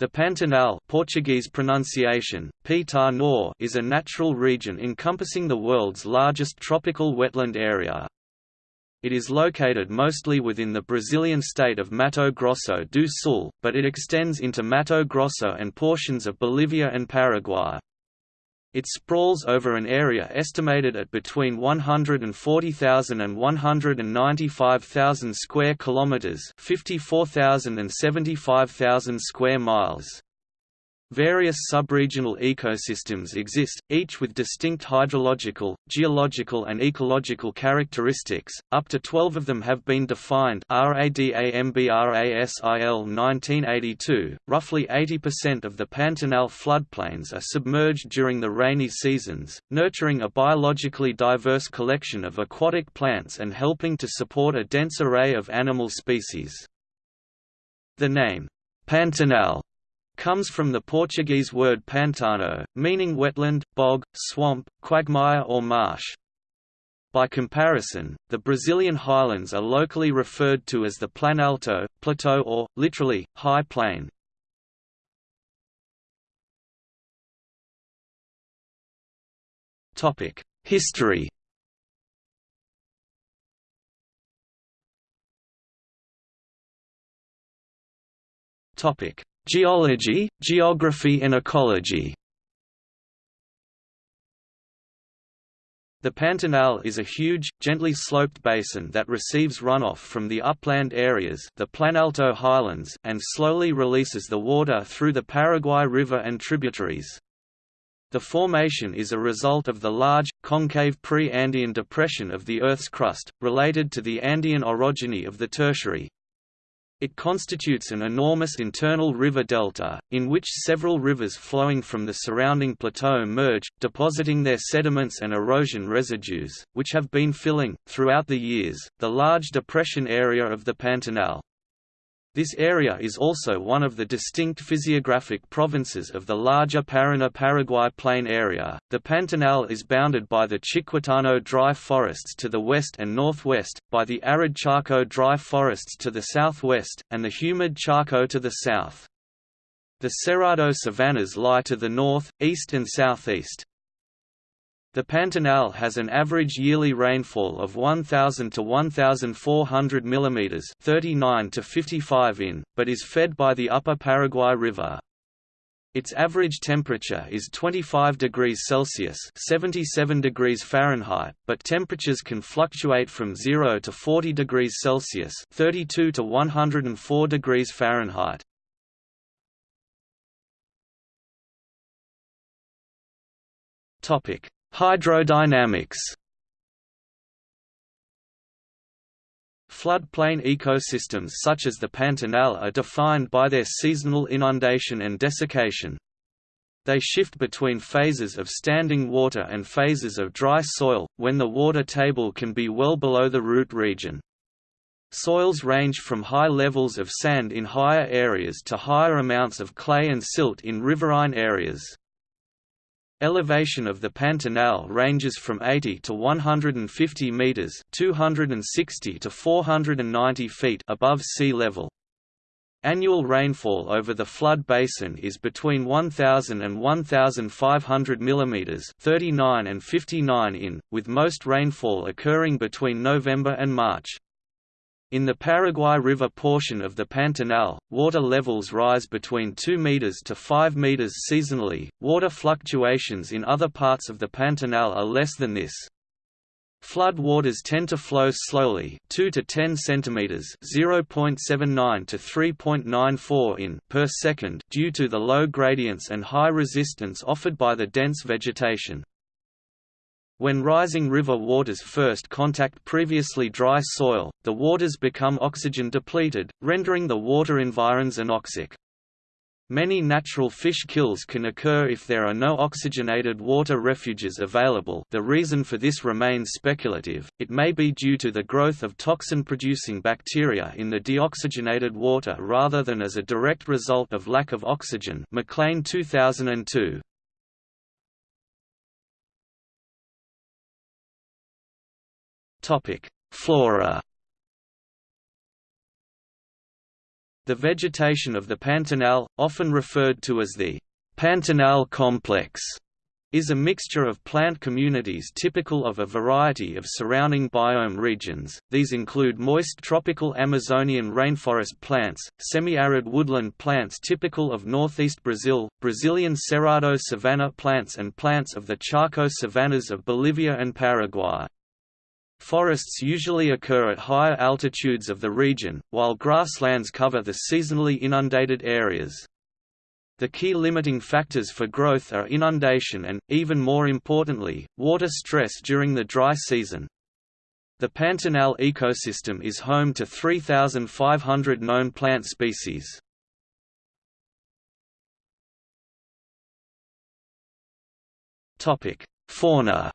The Pantanal Portuguese pronunciation, is a natural region encompassing the world's largest tropical wetland area. It is located mostly within the Brazilian state of Mato Grosso do Sul, but it extends into Mato Grosso and portions of Bolivia and Paraguay. It sprawls over an area estimated at between 140,000 and 195,000 square kilometers, 54,000 and 75,000 square miles. Various subregional ecosystems exist, each with distinct hydrological, geological and ecological characteristics. Up to 12 of them have been defined RADAMBRASIL 1982. Roughly 80% of the Pantanal floodplains are submerged during the rainy seasons, nurturing a biologically diverse collection of aquatic plants and helping to support a dense array of animal species. The name Pantanal comes from the Portuguese word pantano, meaning wetland, bog, swamp, quagmire or marsh. By comparison, the Brazilian highlands are locally referred to as the Planalto, plateau or, literally, high plain. History Topic: Geology, geography and ecology The Pantanal is a huge, gently sloped basin that receives runoff from the upland areas the Planalto highlands and slowly releases the water through the Paraguay River and tributaries. The formation is a result of the large, concave pre-Andean depression of the Earth's crust, related to the Andean orogeny of the Tertiary, it constitutes an enormous internal river delta, in which several rivers flowing from the surrounding plateau merge, depositing their sediments and erosion residues, which have been filling, throughout the years, the large depression area of the Pantanal. This area is also one of the distinct physiographic provinces of the larger Paraná-Paraguay plain area. The Pantanal is bounded by the Chiquitano dry forests to the west and northwest, by the arid Chaco dry forests to the southwest, and the humid Chaco to the south. The Cerrado savannas lie to the north, east and southeast. The Pantanal has an average yearly rainfall of 1000 to 1400 mm 39 to 55 in, but is fed by the upper Paraguay River. Its average temperature is 25 degrees Celsius (77 degrees Fahrenheit), but temperatures can fluctuate from 0 to 40 degrees Celsius (32 to 104 degrees Fahrenheit). Topic: Hydrodynamics Floodplain ecosystems such as the Pantanal are defined by their seasonal inundation and desiccation. They shift between phases of standing water and phases of dry soil, when the water table can be well below the root region. Soils range from high levels of sand in higher areas to higher amounts of clay and silt in riverine areas. Elevation of the Pantanal ranges from 80 to 150 meters, 260 to 490 feet above sea level. Annual rainfall over the flood basin is between 1000 and 1500 mm, 39 and 59 in, with most rainfall occurring between November and March. In the Paraguay River portion of the Pantanal, water levels rise between 2 meters to 5 meters seasonally. Water fluctuations in other parts of the Pantanal are less than this. Flood waters tend to flow slowly, 2 to 10 centimeters, 0.79 to 3.94 in per second, due to the low gradients and high resistance offered by the dense vegetation. When rising river waters first contact previously dry soil, the waters become oxygen depleted, rendering the water environs anoxic. Many natural fish kills can occur if there are no oxygenated water refuges available the reason for this remains speculative, it may be due to the growth of toxin-producing bacteria in the deoxygenated water rather than as a direct result of lack of oxygen McLean 2002. Flora. The vegetation of the Pantanal, often referred to as the Pantanal complex, is a mixture of plant communities typical of a variety of surrounding biome regions. These include moist tropical Amazonian rainforest plants, semi-arid woodland plants typical of northeast Brazil, Brazilian Cerrado savanna plants and plants of the Chaco savannas of Bolivia and Paraguay. Forests usually occur at higher altitudes of the region, while grasslands cover the seasonally inundated areas. The key limiting factors for growth are inundation and, even more importantly, water stress during the dry season. The Pantanal ecosystem is home to 3,500 known plant species. Fauna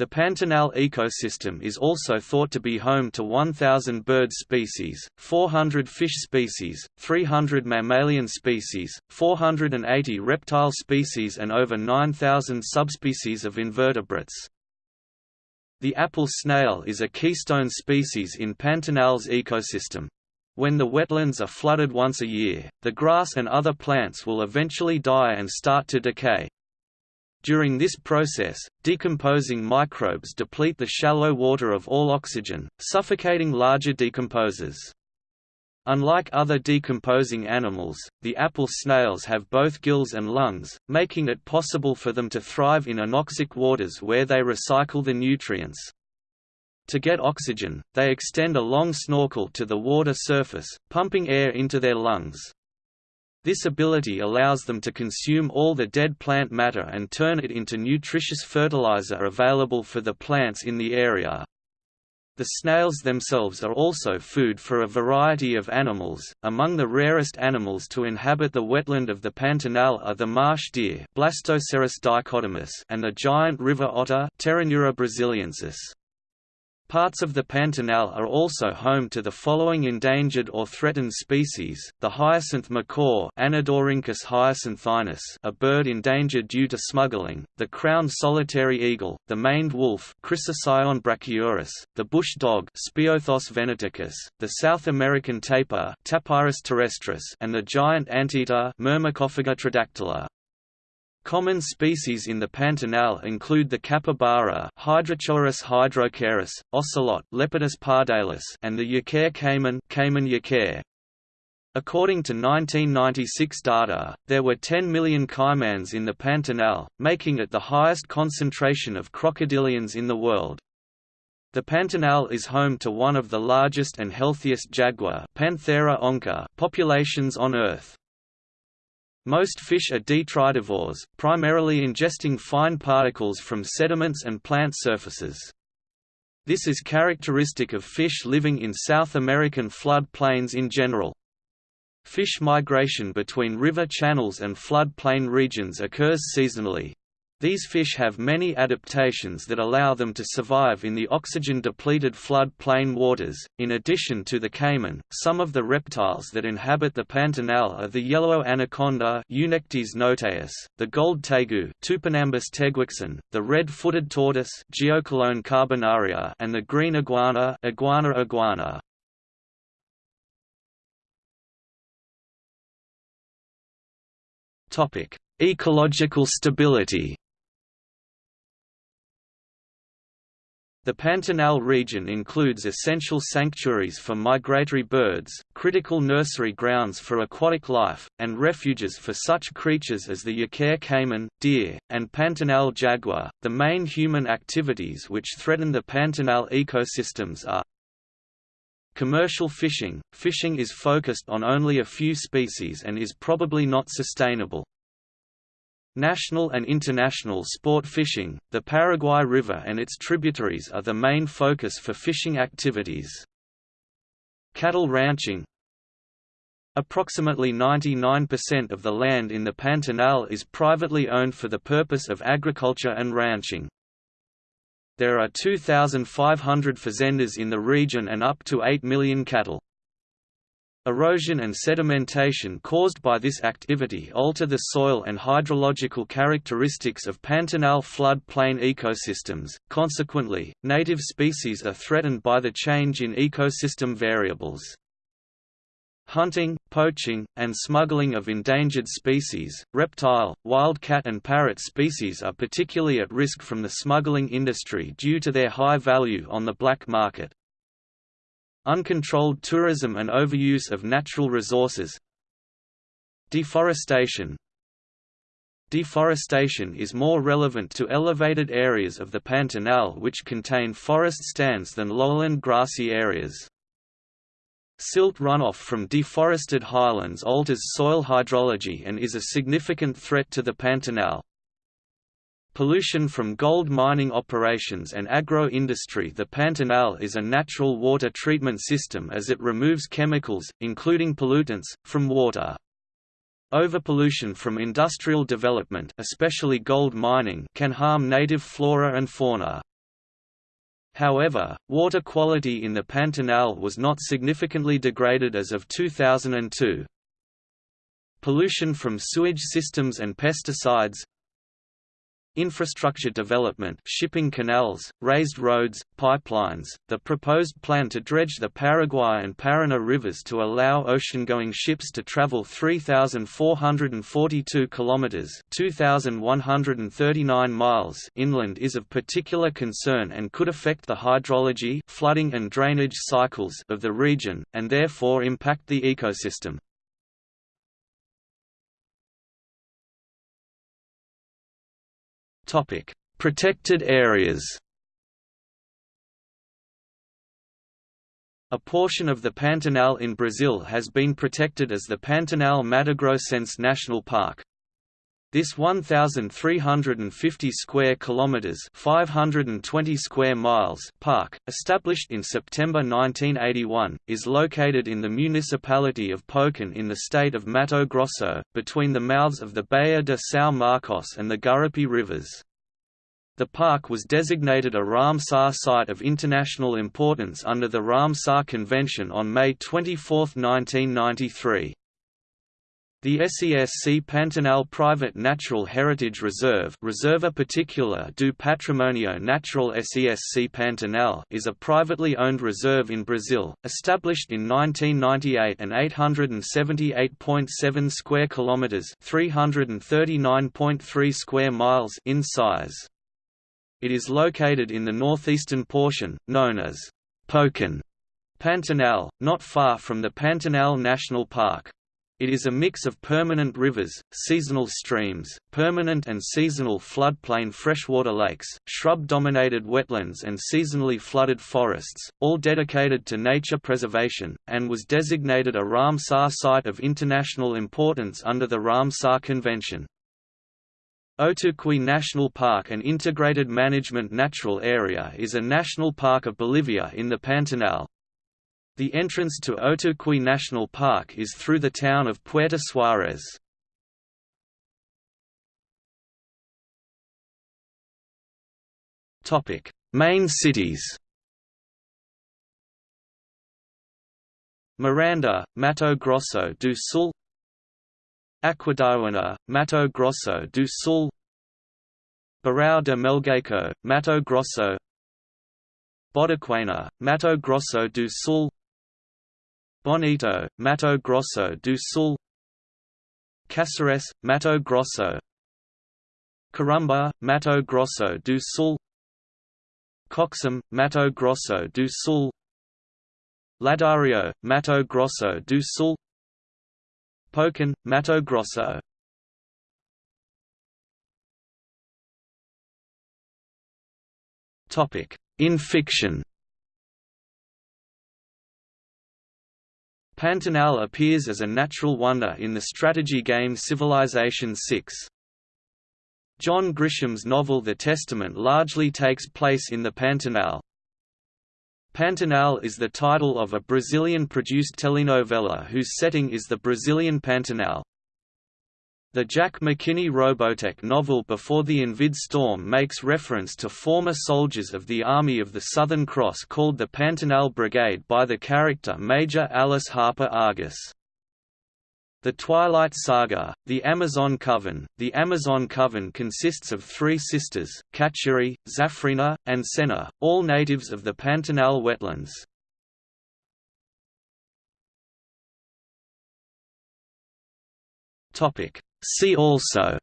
The Pantanal ecosystem is also thought to be home to 1,000 bird species, 400 fish species, 300 mammalian species, 480 reptile species and over 9,000 subspecies of invertebrates. The apple snail is a keystone species in Pantanal's ecosystem. When the wetlands are flooded once a year, the grass and other plants will eventually die and start to decay. During this process, decomposing microbes deplete the shallow water of all oxygen, suffocating larger decomposers. Unlike other decomposing animals, the apple snails have both gills and lungs, making it possible for them to thrive in anoxic waters where they recycle the nutrients. To get oxygen, they extend a long snorkel to the water surface, pumping air into their lungs. This ability allows them to consume all the dead plant matter and turn it into nutritious fertilizer available for the plants in the area. The snails themselves are also food for a variety of animals. Among the rarest animals to inhabit the wetland of the Pantanal are the marsh deer, Blastocerus dichotomus, and the giant river otter, brasiliensis. Parts of the Pantanal are also home to the following endangered or threatened species, the hyacinth macaw hyacinthinus a bird endangered due to smuggling, the crowned solitary eagle, the maned wolf Chrysocyon brachyurus, the bush dog venaticus, the South American tapir Tapirus terrestris and the giant anteater Myrmecophaga tridactyla. Common species in the Pantanal include the capybara Hydrochoerus hydrochaeris, ocelot Leopardus pardalis and the yacare caiman caiman yacare. According to 1996 data, there were 10 million caimans in the Pantanal, making it the highest concentration of crocodilians in the world. The Pantanal is home to one of the largest and healthiest jaguar Panthera onca populations on Earth. Most fish are detritivores, primarily ingesting fine particles from sediments and plant surfaces. This is characteristic of fish living in South American flood plains in general. Fish migration between river channels and flood plain regions occurs seasonally, these fish have many adaptations that allow them to survive in the oxygen-depleted flood plain waters. In addition to the caiman, some of the reptiles that inhabit the Pantanal are the yellow anaconda Eunectes notaeus, the gold tegu Tupinambus teguixin, the red-footed tortoise Geochelone carbonaria, and the green iguana Iguana iguana. Topic: Ecological stability. The Pantanal region includes essential sanctuaries for migratory birds, critical nursery grounds for aquatic life, and refuges for such creatures as the yacare caiman, deer, and Pantanal jaguar. The main human activities which threaten the Pantanal ecosystems are Commercial fishing – Fishing is focused on only a few species and is probably not sustainable. National and international sport fishing, the Paraguay River and its tributaries are the main focus for fishing activities. Cattle ranching Approximately 99% of the land in the Pantanal is privately owned for the purpose of agriculture and ranching. There are 2,500 fazendas in the region and up to 8 million cattle. Erosion and sedimentation caused by this activity alter the soil and hydrological characteristics of Pantanal flood plain ecosystems, consequently, native species are threatened by the change in ecosystem variables. Hunting, poaching, and smuggling of endangered species, reptile, wildcat and parrot species are particularly at risk from the smuggling industry due to their high value on the black market. Uncontrolled tourism and overuse of natural resources Deforestation Deforestation is more relevant to elevated areas of the Pantanal which contain forest stands than lowland grassy areas. Silt runoff from deforested highlands alters soil hydrology and is a significant threat to the Pantanal. Pollution from gold mining operations and agro-industry The Pantanal is a natural water treatment system as it removes chemicals, including pollutants, from water. Overpollution from industrial development especially gold mining can harm native flora and fauna. However, water quality in the Pantanal was not significantly degraded as of 2002. Pollution from sewage systems and pesticides Infrastructure development shipping canals, raised roads, pipelines, the proposed plan to dredge the Paraguay and Paraná rivers to allow ocean-going ships to travel 3,442 kilometers (2,139 miles) inland is of particular concern and could affect the hydrology, flooding and drainage cycles of the region, and therefore impact the ecosystem. Topic: Protected areas. A portion of the Pantanal in Brazil has been protected as the Pantanal Mato National Park. This 1350 square kilometers, 520 square miles park, established in September 1981, is located in the municipality of Poconé in the state of Mato Grosso, between the mouths of the Baía de São Marcos and the Gurupi rivers. The park was designated a Ramsar Site of International Importance under the Ramsar Convention on May 24, 1993. The SESC Pantanal Private Natural Heritage Reserve Reserva Particular do Patrimonio Natural SESC Pantanal is a privately owned reserve in Brazil, established in 1998 and 878.7 square kilometers, 339.3 square miles in size. It is located in the northeastern portion, known as Poconé Pantanal, not far from the Pantanal National Park. It is a mix of permanent rivers, seasonal streams, permanent and seasonal floodplain freshwater lakes, shrub-dominated wetlands and seasonally flooded forests, all dedicated to nature preservation, and was designated a Ramsar Site of International Importance under the Ramsar Convention. Otuqui National Park and integrated management natural area is a national park of Bolivia in the Pantanal, the entrance to Otuqui National Park is through the town of Puerto Suárez. Main cities. Miranda, Mato Grosso do Sul. Aquidauana, Mato Grosso do Sul. Barão de Melgaço, Mato Grosso. Bodoquena, Mato Grosso do Sul Bonito, Mato Grosso do Sul. Cáceres, Mato Grosso. Corumbá, Mato Grosso do Sul. Coxim, Mato Grosso do Sul. Ladario, Mato Grosso do Sul. Poconé, Mato Grosso. In fiction Pantanal appears as a natural wonder in the strategy game Civilization VI. John Grisham's novel The Testament largely takes place in the Pantanal. Pantanal is the title of a Brazilian-produced telenovela whose setting is the Brazilian Pantanal. The Jack McKinney Robotech novel Before the Invid Storm makes reference to former soldiers of the Army of the Southern Cross called the Pantanal Brigade by the character Major Alice Harper Argus. The Twilight Saga, The Amazon Coven The Amazon Coven consists of three sisters, Kachiri, Zafrina, and Senna, all natives of the Pantanal wetlands. Topic See also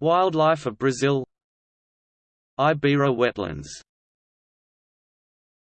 Wildlife of Brazil Ibera wetlands